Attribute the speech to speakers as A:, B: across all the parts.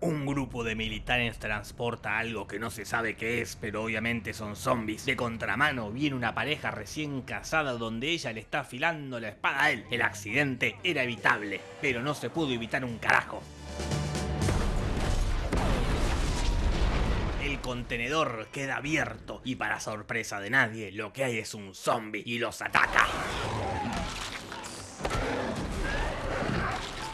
A: Un grupo de militares transporta algo que no se sabe qué es, pero obviamente son zombies. De contramano viene una pareja recién casada donde ella le está afilando la espada a él. El accidente era evitable, pero no se pudo evitar un carajo. El contenedor queda abierto y para sorpresa de nadie, lo que hay es un zombie y los ataca.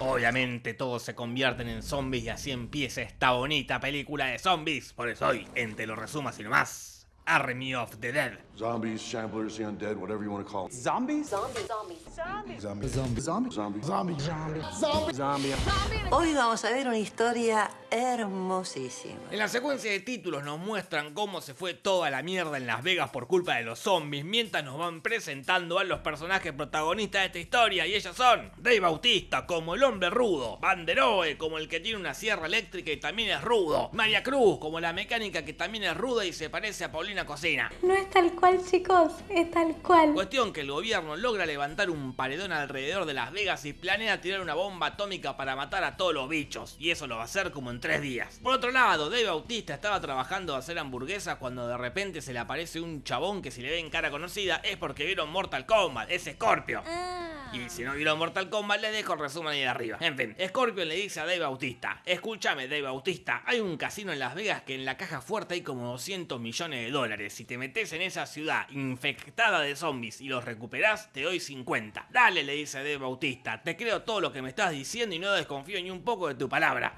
A: Obviamente todos se convierten en zombies y así empieza esta bonita película de zombies. Por eso hoy, en Te lo resumas y nomás, Army of the Dead.
B: Zombies, shamblers, the undead, whatever you want to call them.
C: Zombies?
D: Zombies. Zombies.
B: Zombies. Zombies. Zombies. Zombies.
C: Zombies.
B: Zombies.
D: Hoy vamos a ver una historia hermosísima.
A: En la secuencia de títulos nos muestran cómo se fue toda la mierda en Las Vegas por culpa de los zombies, mientras nos van presentando a los personajes protagonistas de esta historia, y ellos son Dave Bautista como el hombre rudo, Banderoe como el que tiene una sierra eléctrica y también es rudo, María Cruz como la mecánica que también es ruda y se parece a Paulina Cocina.
E: No es tal cual, chicos, es tal cual.
A: Cuestión que el gobierno logra levantar un paredón alrededor de Las Vegas y planea tirar una bomba atómica para matar a todos los bichos, y eso lo va a hacer como en tres días. Por otro lado, Dave Bautista estaba trabajando a hacer hamburguesas cuando de repente se le aparece un chabón que si le ven cara conocida es porque vieron Mortal Kombat, es Scorpio. Y si no vieron Mortal Kombat, les dejo el resumen ahí de arriba. En fin, Scorpion le dice a Dave Bautista, escúchame Dave Bautista, hay un casino en Las Vegas que en la caja fuerte hay como 200 millones de dólares. Si te metes en esa ciudad infectada de zombies y los recuperás, te doy 50. Dale, le dice Dave Bautista, te creo todo lo que me estás diciendo y no desconfío ni un poco de tu palabra.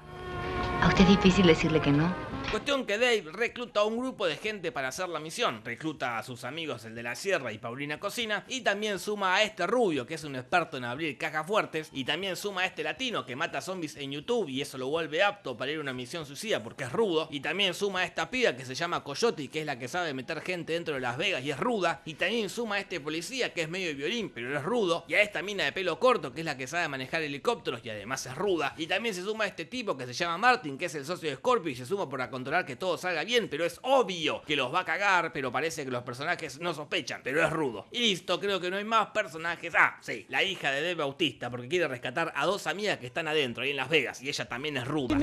F: ¿A usted es difícil decirle que no?
A: Cuestión que Dave recluta a un grupo de gente para hacer la misión. Recluta a sus amigos, el de la sierra y Paulina Cocina. Y también suma a este rubio, que es un experto en abrir cajas fuertes. Y también suma a este latino que mata zombies en YouTube y eso lo vuelve apto para ir a una misión suicida porque es rudo. Y también suma a esta piba que se llama Coyote, que es la que sabe meter gente dentro de Las Vegas y es ruda. Y también suma a este policía que es medio violín, pero es rudo. Y a esta mina de pelo corto, que es la que sabe manejar helicópteros y además es ruda. Y también se suma a este tipo que se llama Que es el socio de Scorpio y se suma para controlar que todo salga bien, pero es obvio que los va a cagar, pero parece que los personajes no sospechan, pero es rudo. Y listo, creo que no hay más personajes. Ah, sí, la hija de Dave Bautista, porque quiere rescatar a dos amigas que están adentro, ahí en Las Vegas, y ella también es ruda.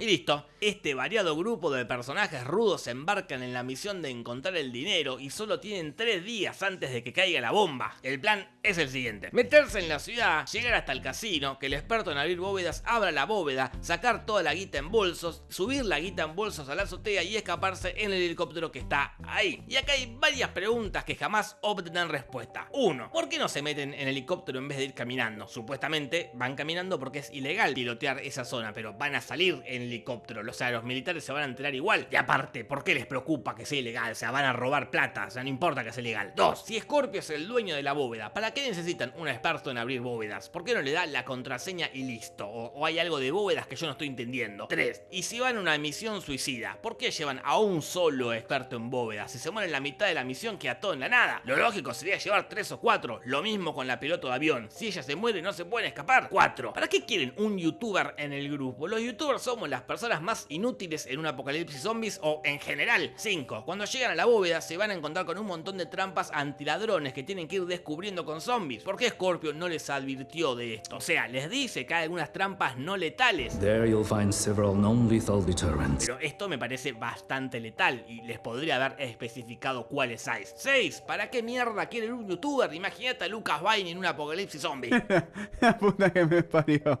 A: Y listo, este variado grupo de personajes rudos se embarcan en la misión de encontrar el dinero y solo tienen tres días antes de que caiga la bomba. El plan es el siguiente, meterse en la ciudad, llegar hasta el casino, que el experto en abrir bóvedas abra la bóveda, sacar toda la guita en bolsos, subir la guita en bolsos a la azotea y escaparse en el helicóptero que está ahí. Y acá hay varias preguntas que jamás obtendrán respuesta. Uno, ¿por qué no se meten en helicóptero en vez de ir caminando? Supuestamente van caminando porque es ilegal pilotear esa zona, pero van a salir en helicóptero. O sea, los militares se van a enterar igual. Y aparte, ¿por qué les preocupa que sea ilegal? O sea, van a robar plata. O sea, no importa que sea ilegal. Dos, si Scorpio es el dueño de la bóveda, ¿para qué necesitan un experto en abrir bóvedas? ¿Por qué no le da la contraseña y listo? O, hay algo de bóvedas que yo no estoy entendiendo. Tres, y si van a una misión suicida, ¿por qué llevan a un solo experto en bóvedas? Si se muere en la mitad de la misión, queda todo en la nada. Lo lógico sería llevar tres o cuatro. Lo mismo con la piloto de avión. Si ella se muere, no se pueden escapar. Cuatro. ¿Para qué quieren un youtuber en el grupo? Los youtubers somos las personas más inútiles en un apocalipsis zombies o en general. 5. Cuando llegan a la bóveda se van a encontrar con un montón de trampas antiladrones que tienen que ir descubriendo con zombies. ¿Por qué Scorpio no les advirtió de esto? O sea, les dice que hay algunas trampas no letales.
G: There you'll find several non-lethal deterrents.
A: Pero esto me parece bastante letal y les podría haber especificado cuáles hay. 6. ¿Para qué mierda quieren un youtuber? Imagínate a Lucas Vine en un apocalipsis zombie.
H: La puta que me parió.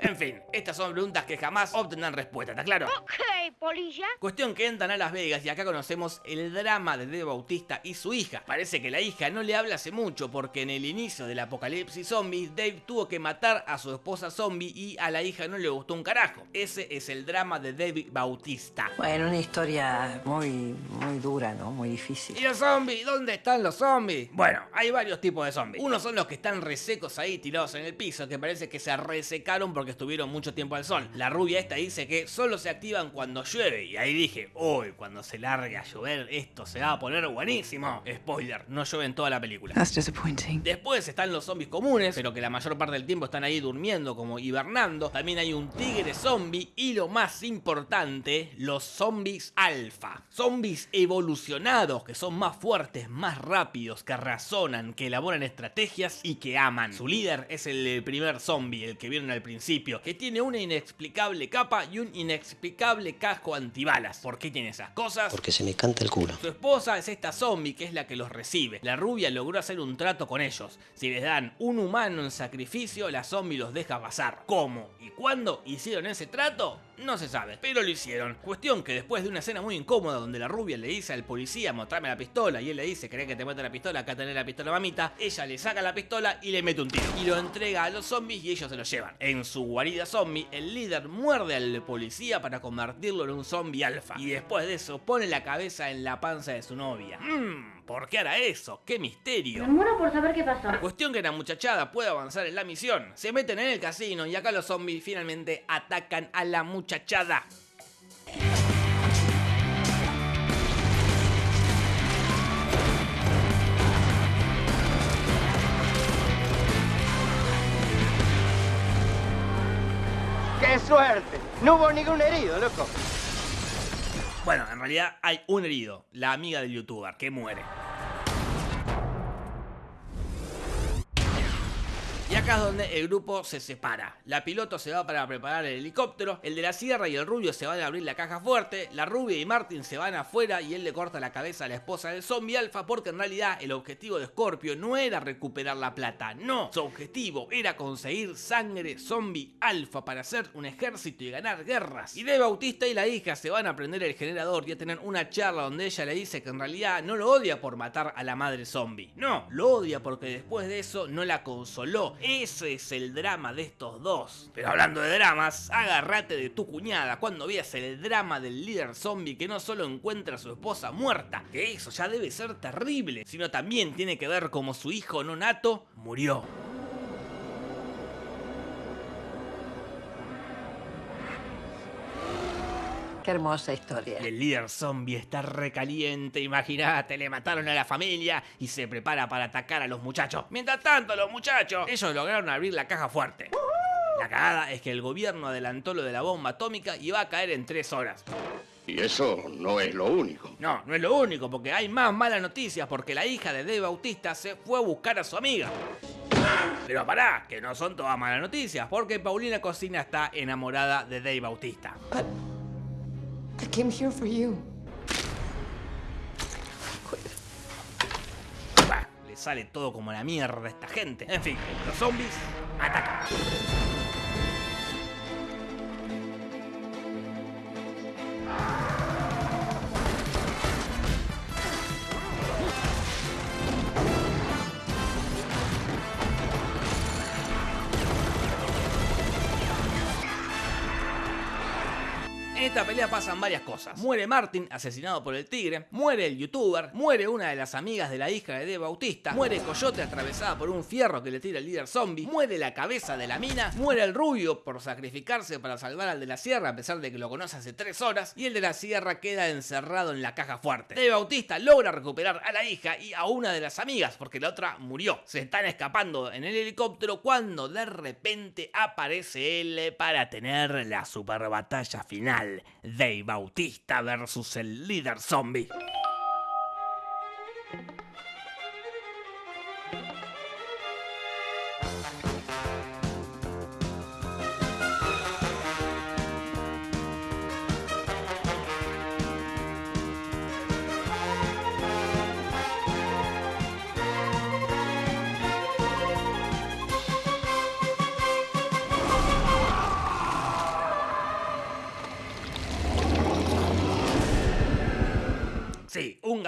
A: En fin, estas son preguntas que jamás obtendrán respuesta, ¿está claro?
I: Ok, polilla.
A: Cuestión que entran a Las Vegas y acá conocemos el drama de Dave Bautista y su hija. Parece que la hija no le habla hace mucho porque en el inicio del apocalipsis zombie Dave tuvo que matar a su esposa zombie y a la hija no le gustó un carajo. Ese es el drama de Dave Bautista.
D: Bueno, una historia muy, muy dura, ¿no? Muy difícil.
A: ¿Y los zombies? ¿Dónde están los zombies? Bueno, hay varios tipos de zombies. Unos son los que están resecos ahí tirados en el piso, que parece que se resecaron porque estuvieron mucho tiempo al sol. La rubia esta dice dice que solo se activan cuando llueve. Y ahí dije, uy, cuando se largue a llover, esto se va a poner buenísimo. Spoiler, no llueve en toda la película.
C: That's disappointing.
A: Después están los zombies comunes, pero que la mayor parte del tiempo están ahí durmiendo, como hibernando. También hay un tigre zombie y lo más importante, los zombies alfa. Zombies evolucionados que son más fuertes, más rápidos, que razonan, que elaboran estrategias y que aman. Su líder es el primer zombie, el que vieron al principio, que tiene una inexplicable capa y un inexplicable casco antibalas. ¿Por qué tiene esas cosas?
I: Porque se me canta el culo.
A: Su esposa es esta zombie que es la que los recibe. La rubia logró hacer un trato con ellos. Si les dan un humano en sacrificio, la zombie los deja pasar. ¿Cómo y cuándo hicieron ese trato? No se sabe, pero lo hicieron. Cuestión que después de una escena muy incómoda donde la rubia le dice al policía mostrame la pistola y él le dice ¿querés que te mete la pistola? Acá tenés la pistola mamita. Ella le saca la pistola y le mete un tiro. Y lo entrega a los zombies y ellos se lo llevan. En su guarida zombie, el líder muerde al policía para convertirlo en un zombie alfa. Y después de eso pone la cabeza en la panza de su novia. Mmm, ¿por qué hará eso? ¡Qué misterio!
E: Me muero por saber qué pasó.
A: Cuestión que la muchachada puede avanzar en la misión. Se meten en el casino y acá los zombies finalmente atacan a la muchachada.
J: ¡Qué suerte! No hubo ningún herido, loco.
A: Bueno, en realidad hay un herido, la amiga del youtuber, que muere. Acá es donde el grupo se separa. La piloto se va para preparar el helicóptero, el de la sierra y el rubio se van a abrir la caja fuerte, la rubia y Martin se van afuera y él le corta la cabeza a la esposa del zombie alfa porque en realidad el objetivo de Scorpio no era recuperar la plata, no, su objetivo era conseguir sangre zombie alfa para hacer un ejército y ganar guerras. Y de Bautista y la hija se van a prender el generador y a tener una charla donde ella le dice que en realidad no lo odia por matar a la madre zombie, no, lo odia porque después de eso no la consoló, ese es el drama de estos dos. Pero hablando de dramas, agárrate de tu cuñada cuando veas el drama del líder zombie que no solo encuentra a su esposa muerta, que eso ya debe ser terrible, sino también tiene que ver como su hijo no nato murió.
D: Qué hermosa historia.
A: El líder zombie está recaliente, imagínate, le mataron a la familia y se prepara para atacar a los muchachos. Mientras tanto, los muchachos, ellos lograron abrir la caja fuerte. La cagada es que el gobierno adelantó lo de la bomba atómica y va a caer en tres horas.
B: Y eso no es lo único.
A: No, no es lo único, porque hay más malas noticias, porque la hija de Dave Bautista se fue a buscar a su amiga. Pero pará, que no son todas malas noticias, porque Paulina Cocina está enamorada de Dave Bautista.
C: I came here for you.
A: Bah, le sale todo como la mierda a esta gente. En fin, los zombies atacan. Esta pelea pasan varias cosas. Muere Martin, asesinado por el tigre. Muere el youtuber. Muere una de las amigas de la hija de Dave Bautista. Muere Coyote atravesada por un fierro que le tira el líder zombie. Muere la cabeza de la mina. Muere el rubio por sacrificarse para salvar al de la sierra, a pesar de que lo conoce hace 3 horas. Y el de la sierra queda encerrado en la caja fuerte. Dave Bautista logra recuperar a la hija y a una de las amigas, porque la otra murió. Se están escapando en el helicóptero cuando de repente aparece él para tener la super batalla final. Dave Bautista versus el líder zombie.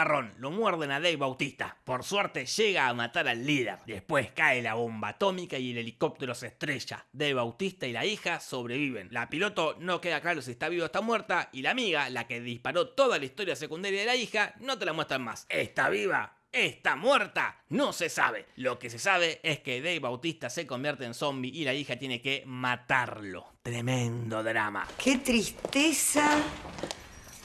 A: Lo muerden a Dave Bautista. Por suerte llega a matar al líder. Después cae la bomba atómica y el helicóptero se estrella. Dave Bautista y la hija sobreviven. La piloto no queda claro si está viva o está muerta. Y la amiga, la que disparó toda la historia secundaria de la hija, no te la muestran más. ¿Está viva? ¿Está muerta? No se sabe. Lo que se sabe es que Dave Bautista se convierte en zombie y la hija tiene que matarlo. Tremendo drama.
D: ¡Qué tristeza!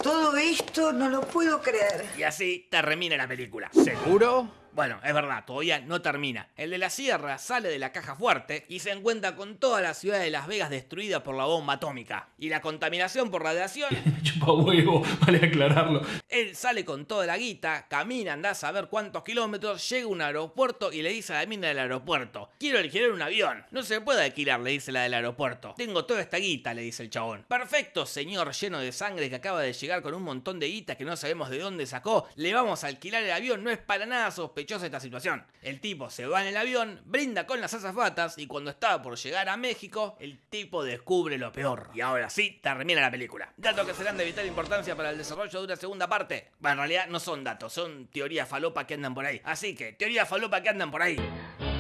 D: Todo esto no lo puedo creer.
A: Y así termina la película.
H: ¿Seguro?
A: Bueno, es verdad, todavía no termina. El de la sierra sale de la caja fuerte y se encuentra con toda la ciudad de Las Vegas destruida por la bomba atómica. Y la contaminación por radiación.
I: Chupa huevo, vale aclararlo.
A: Él sale con toda la guita, camina, anda a saber cuántos kilómetros, llega a un aeropuerto y le dice a la mina del aeropuerto: Quiero alquilar un avión. No se puede alquilar, le dice la del aeropuerto. Tengo toda esta guita, le dice el chabón. Perfecto, señor lleno de sangre que acaba de llegar con un montón de guita que no sabemos de dónde sacó. Le vamos a alquilar el avión, no es para nada sospechoso esta situación. El tipo se va en el avión, brinda con las azafatas y cuando estaba por llegar a México, el tipo descubre lo peor. Y ahora sí, termina la película. Datos que serán de vital importancia para el desarrollo de una segunda parte. Bueno, en realidad no son datos, son teorías falopa que andan por ahí. Así que, teorías falopa que andan por ahí.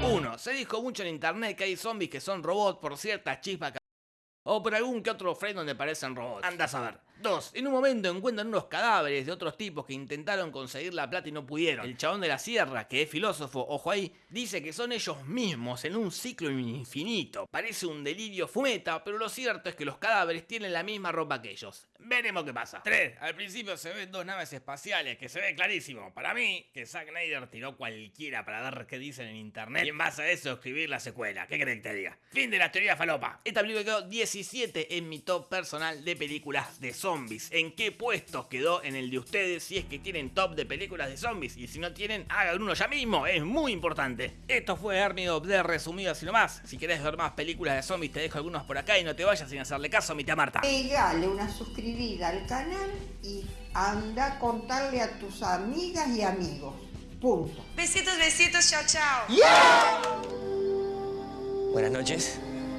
A: 1. Se dijo mucho en internet que hay zombies que son robots por ciertas chispas que o por algún que otro frame donde parecen robots. Anda a saber. 2. En un momento encuentran unos cadáveres de otros tipos que intentaron conseguir la plata y no pudieron. El chabón de la sierra, que es filósofo, ojo ahí, dice que son ellos mismos en un ciclo infinito. Parece un delirio fumeta, pero lo cierto es que los cadáveres tienen la misma ropa que ellos. Veremos qué pasa. 3. Al principio se ven dos naves espaciales, que se ve clarísimo. Para mí, que Zack Snyder tiró cualquiera para ver qué dicen en internet y en base a eso escribir la secuela. ¿Qué creen que te diga? Fin de la teoría falopa. Esta película quedó 17 en mi top personal de películas de zombies. ¿En qué puestos quedó en el de ustedes si es que tienen top de películas de zombies? Y si no tienen, hagan uno ya mismo, es muy importante. Esto fue Army of the resumido así nomás. Si querés ver más películas de zombies, te dejo algunos por acá y no te vayas sin hacerle caso a mi tía Marta.
K: Pegale una suscribida al canal y anda a contarle a tus amigas y amigos. Punto.
L: Besitos, besitos, chao, chao.
M: Buenas noches.